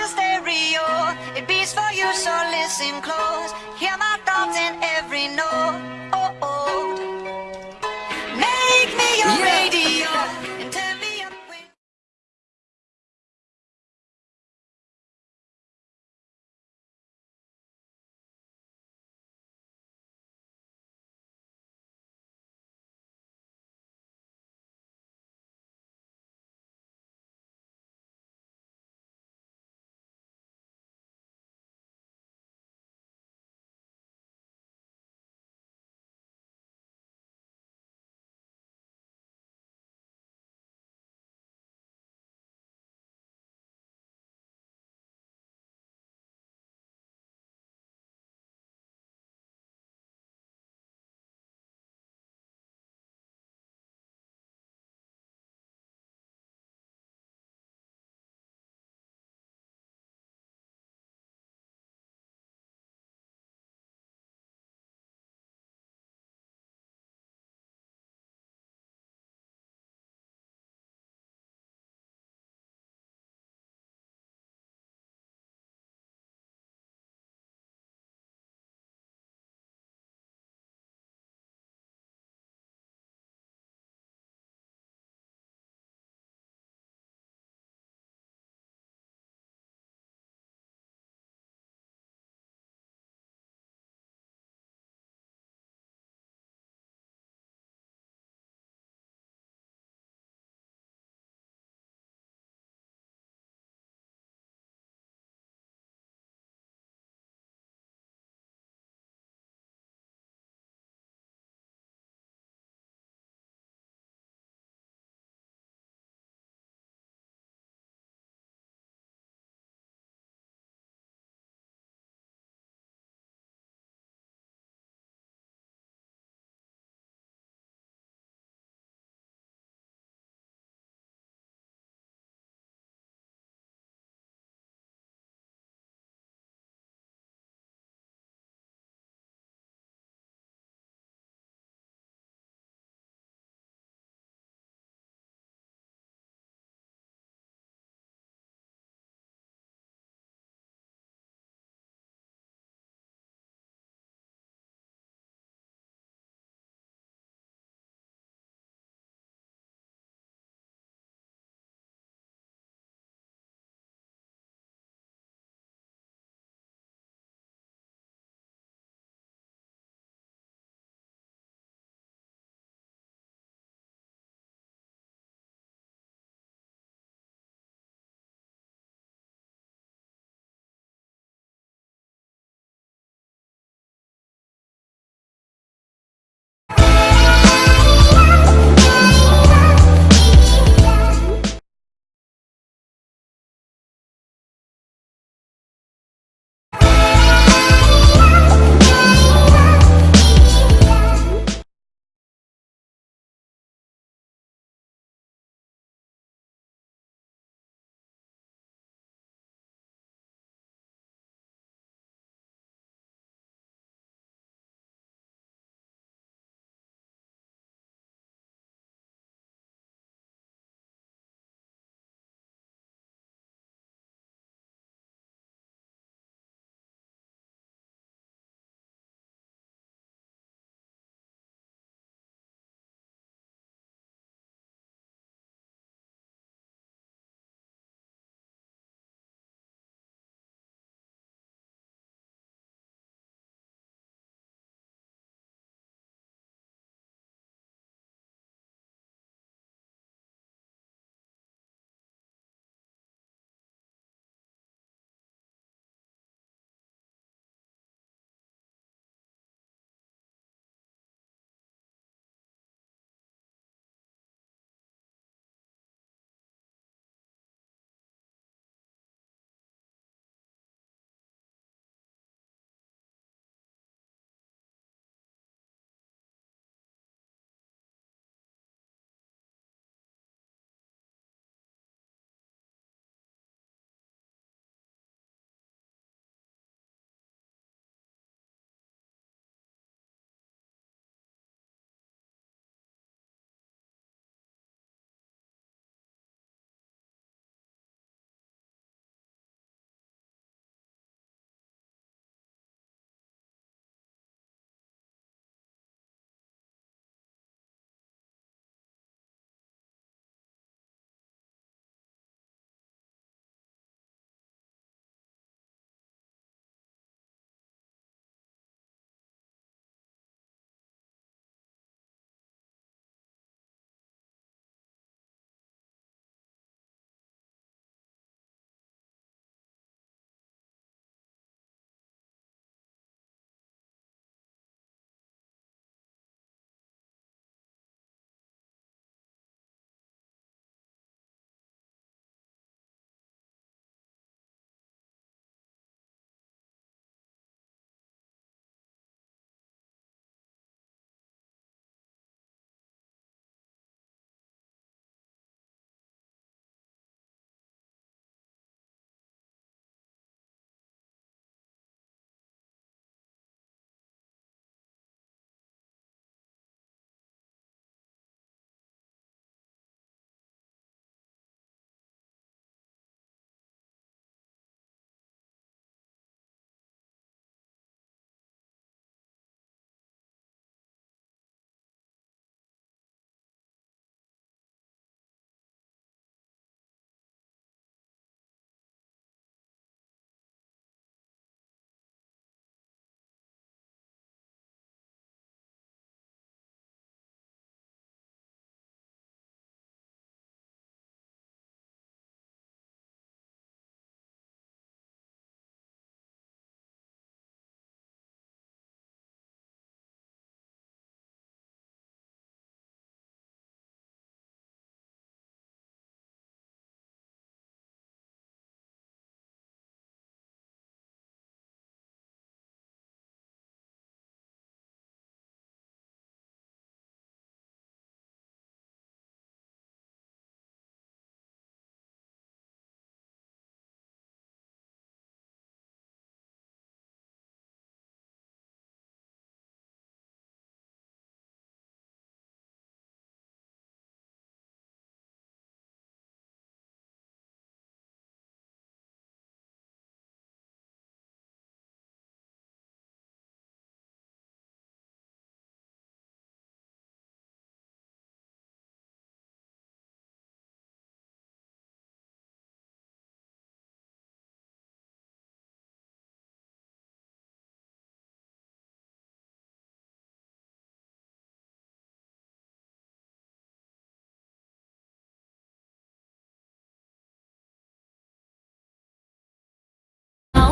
a stereo. It beats for you, so listen close. Hear my thoughts in every note. Oh, oh.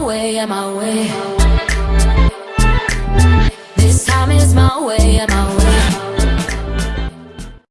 way, way. This time is my way, my way.